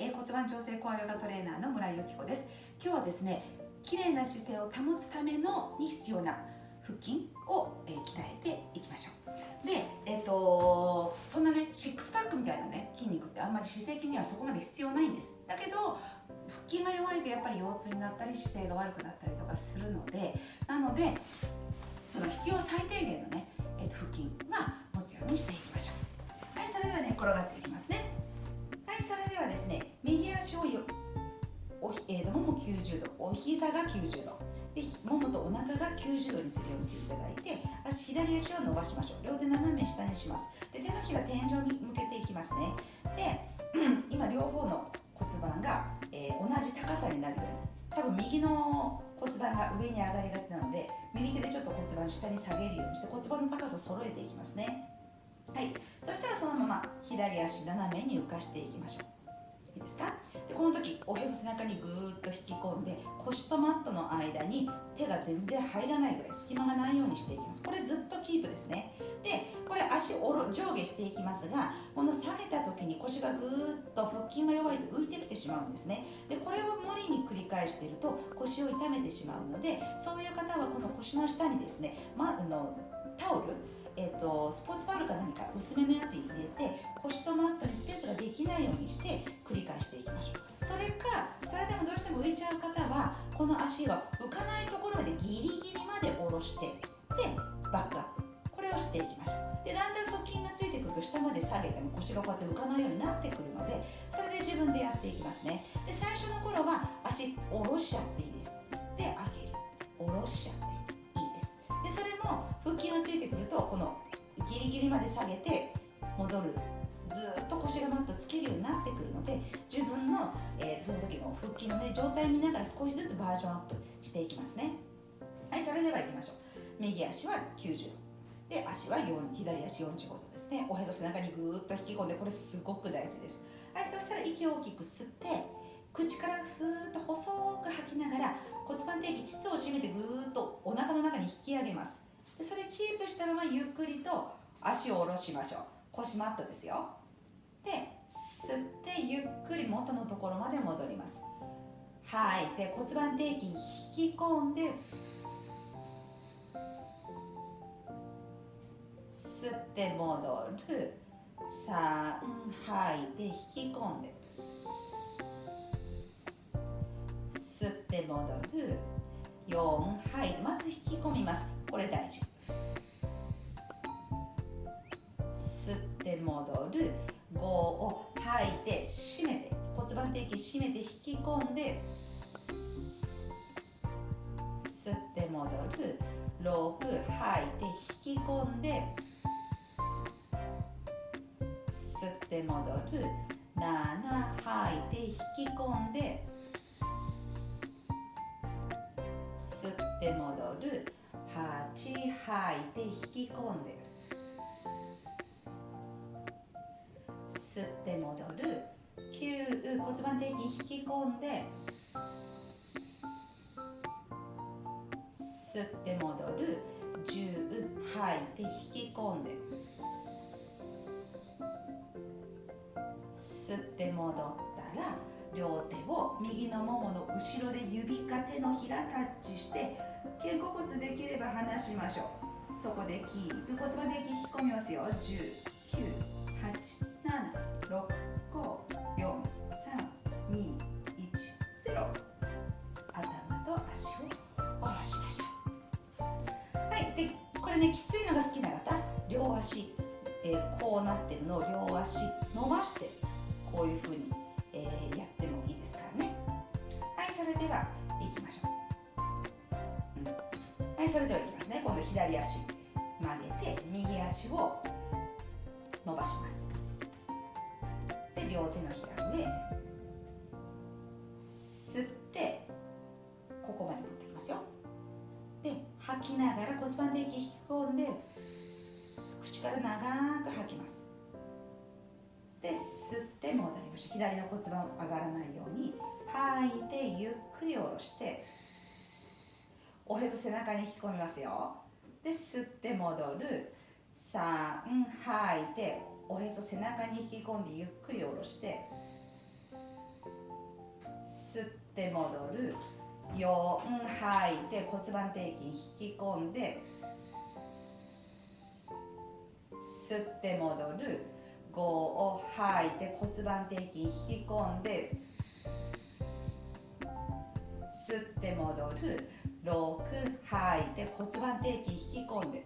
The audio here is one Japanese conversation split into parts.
え骨盤調整コアヨガトレーナーの村井由紀子です。今日はですね綺麗な姿勢を保つためのに必要な腹筋を、え鍛えていきましょう。でえっ、とそんなねシックスパックみたいなね筋肉ってあんまり姿勢筋にはそこまで必要ないんです。だけど腹筋が弱いとやっぱり腰痛になったり姿勢が悪くなったりとかするのでなのでその必要最低限のね、えーと腹筋は持つようにしていきましょう。はいそれではね転がっていきますね。いそれではですね右足をよおひ、えーもも90度お膝が90度。でももとお腹が90度にするようにしていただいて足左足を伸ばしましょう。両手斜め下にします。で手のひら天井に向けていきますね。で、今両方の骨盤が、えー同じ高さになるように。多分右の骨盤が上に上がりがちなので右手でちょっと骨盤下に下げるようにして骨盤の高さ揃えていきますね。はい。そしたらそのまま左足斜めに浮かしていきましょう。いいですか？でこの時おへそ背中にぐーっと引き込んで腰とマットの間に手が全然入らないぐらい隙間がないようにしていきます。これずっとキープですね。でこれ足おろ上下していきますがこの下げた時に腰がぐーっと腹筋が弱いと浮いてきてしまうんですね。でこれを無理に繰り返していると腰を痛めてしまうのでそういう方はこの腰の下にですね、ま、あのタオルえー、とスポーツタオルか何か薄めのやつに入れて腰とマットにスペースができないようにして繰り返していきましょう。それかそれでもどうしても浮いちゃう方はこの足が浮かないところまでギリギリまで下ろしてでバックアップ。これをしていきましょう。でだんだん腹筋がついてくると下まで下げても腰がこうやって浮かないようになってくるのでそれで自分でやっていきますね。で最初の頃は足下ろしちゃっていいです。で上げる。下ろしちゃっとこのギリギリまで下げて戻る。ずっと腰がマットつけるようになってくるので自分の、えーその時の腹筋の、ね、状態を見ながら少しずつバージョンアップしていきますね。はいそれでは行きましょう。右足は90度。で足は4左足45度ですね。おへそ背中にぐーっと引き込んでこれすごく大事です。はいそしたら息を大きく吸って口からふーっと細く吐きながら骨盤底筋膣を締めてぐーっとお腹の中に引き上げます。それキープしたままゆっくりと足を下ろしましょう。腰マットですよ。で吸ってゆっくり元のところまで戻ります。吐い。て骨盤底筋引き込んで吸って戻る。3吐いて引き込んで。吸って戻る。4吐いてまず引き込みます。これ大事。吸って戻る。5を吐いて締めて。骨盤底筋締めて引き込んで。吸って戻る。6吐いて引き込んで。吸って戻る。7吐いて引き込んで。吸って戻る。8吐いて引き込んで吸って戻る。9骨盤底筋引き込んで吸って戻る。10吐いて引き込んで。吸って戻ったら両手を右のももの後ろで指か手のひらタッチして肩甲骨できれば離しましょう。そこでキープ。骨盤で引き込みますよ。10 9 8それではいきますね。今度左足曲げて右足を伸ばします。で両手のひら上吸ってここまで持ってきますよ。で吐きながら骨盤底筋引き込んで口から長く吐きます。で吸って戻りましょう。左の骨盤上がらないように吐いてゆっくり下ろしておへそ背中に引き込みますよ。で吸って戻る。3吐いておへそ背中に引き込んでゆっくり下ろして吸って戻る。4吐いて骨盤底筋引き込んで吸って戻る。5を吐いて骨盤底筋引き込んで吸って戻る。6吐いて骨盤底筋引き込んで。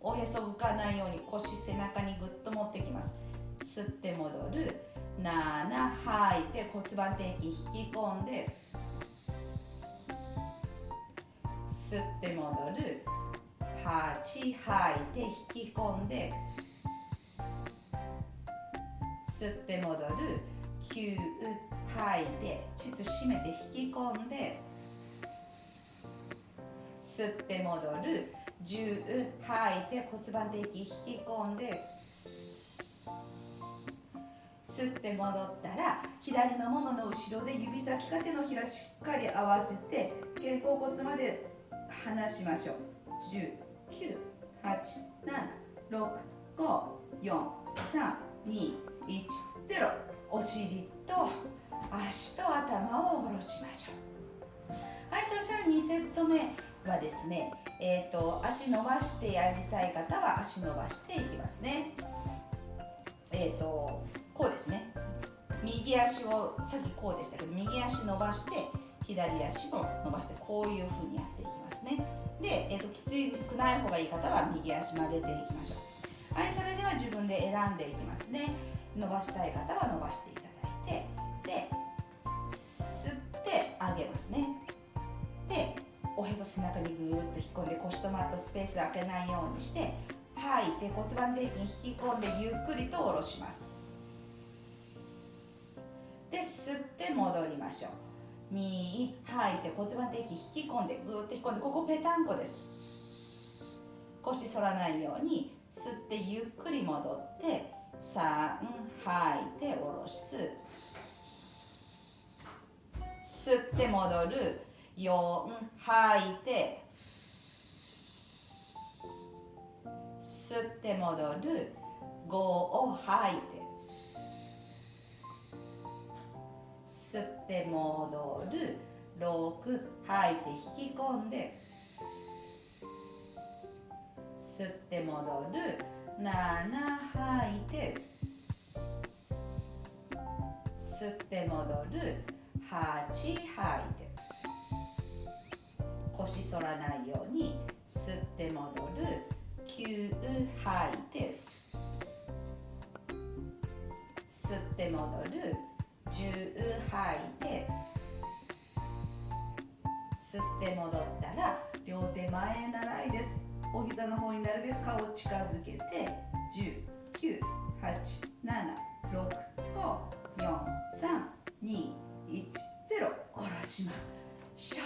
おへそ浮かないように腰背中にぐっと持ってきます。吸って戻る。7吐いて骨盤底筋引き込んで。吸って戻る。8吐いて引き込んで。吸って戻る。9吐い。て膣締めて引き込んで吸って戻る。10吐いて骨盤底筋引き込んで吸って戻ったら左のももの後ろで指先か手のひらしっかり合わせて肩甲骨まで離しましょう。10987654321 0お尻と足と頭を下ろしましょう。はいそしたら2セット目はですねえーと、足伸ばしてやりたい方は足伸ばしていきますね。えっ、ー、とこうですね。右足をさっきこうでしたけど右足伸ばして左足も伸ばしてこういうふうにやっていきますね。で、えーと、きつくない方がいい方は右足曲げていきましょう。はいそれでは自分で選んでいきますね。伸ばしたい方は伸ばしていただいてで上げますね。でおへそ背中にぐーっと引っ込んで腰とマットスペース開けないようにして吐いて骨盤底筋引き込んでゆっくりと下ろします。で吸って戻りましょう。右吐いて骨盤底筋引き込んでぐーっと引っ込んでここぺたんこです。腰反らないように吸ってゆっくり戻って3吐いて下ろす。吸って戻る。4吐いて。吸って戻る。5を吐いて。吸って戻る。6吐いて。引き込んで。吸って戻る。7吐いて。吸って戻る。8吐いて。腰反らないように吸って戻る。9吐いて。吸って戻る。10吐いて。吸って戻ったら両手前へ習いです。お膝の方になるべく顔を近づけて。10 9 8 7 6 5 4 3しましょ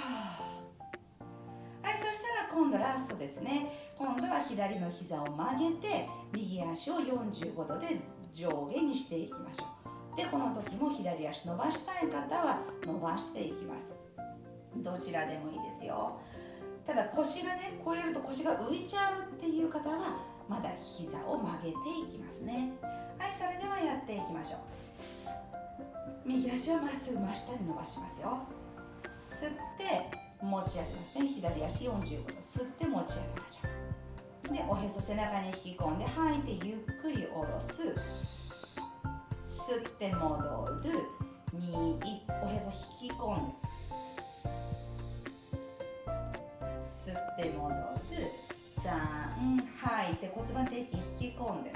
はいそしたら今度ラストですね。今度は左の膝を曲げて右足を45度で上下にしていきましょう。でこの時も左足伸ばしたい方は伸ばしていきます。どちらでもいいですよ。ただ腰がねこうやると腰が浮いちゃうっていう方はまだ膝を曲げていきますね。はいそれではやっていきましょう。右足をまっすぐ真下に伸ばしますよ。吸って持ち上げますね。左足45度吸って持ち上げましょう。でおへそ背中に引き込んで吐いてゆっくり下ろす。吸って戻る。2おへそ引き込んで。吸って戻る。3吐いて骨盤底筋引き込んで。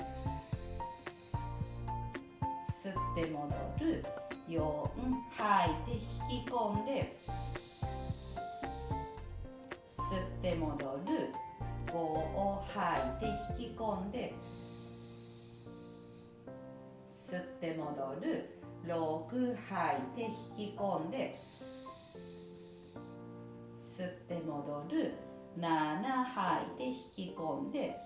吸って戻る。4吐いて引き込んで吸って戻る。5を吐いて引き込んで吸って戻る。6吐いて引き込んで吸って戻る。7吐いて引き込んで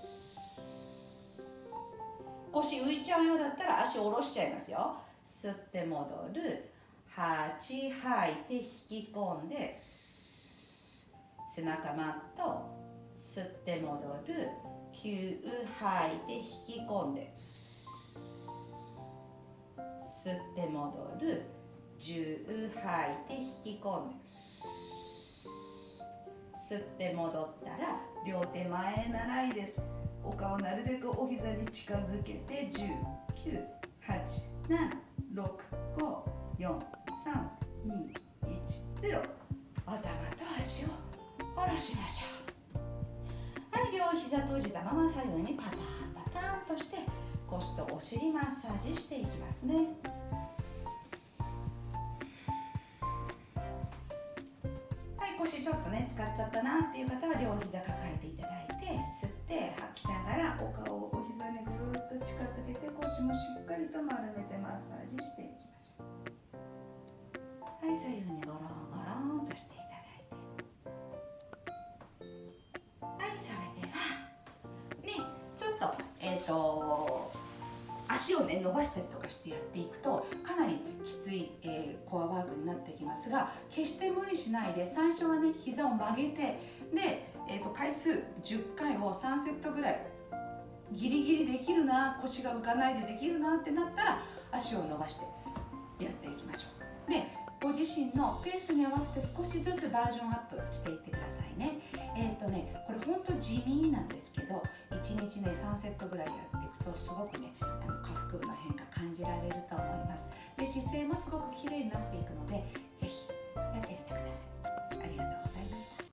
腰浮いちゃうようだったら足下ろしちゃいますよ。吸って戻る。8吐いて引き込んで背中マット吸って戻る。9吐いて引き込んで吸って戻る。10吐いて引き込んで吸って戻ったら両手前習いです。お顔なるべくお膝に近づけて10 9 8 7 6 5 4 3 2 1 0頭と足を下ろしましょう。はい両膝閉じたまま左右にパターンパターンとして腰とお尻マッサージしていきますね。はい腰ちょっとね使っちゃったなっていう方は両膝抱えていただいて吸って吐きながらお顔をお膝にぐーっと近づけて腰もしっかりと丸めて。ッサージしていきましょうはい左右にゴロンゴロンとしていただいてはいそれではねちょっとえっ、ー、と足をね伸ばしたりとかしてやっていくとかなりきつい、えー、コアワークになってきますが決して無理しないで最初はね膝を曲げてで、えーと、回数10回を3セットぐらいギリギリできるな腰が浮かないでできるなってなったら足を伸ばしてやっていきましょう。でご自身のペースに合わせて少しずつバージョンアップしていってくださいね。えっ、ー、とねこれほんと地味なんですけど1日ね3セットぐらいやっていくとすごくねあの下腹部の変化感じられると思います。で姿勢もすごく綺麗になっていくのでぜひやってみてください。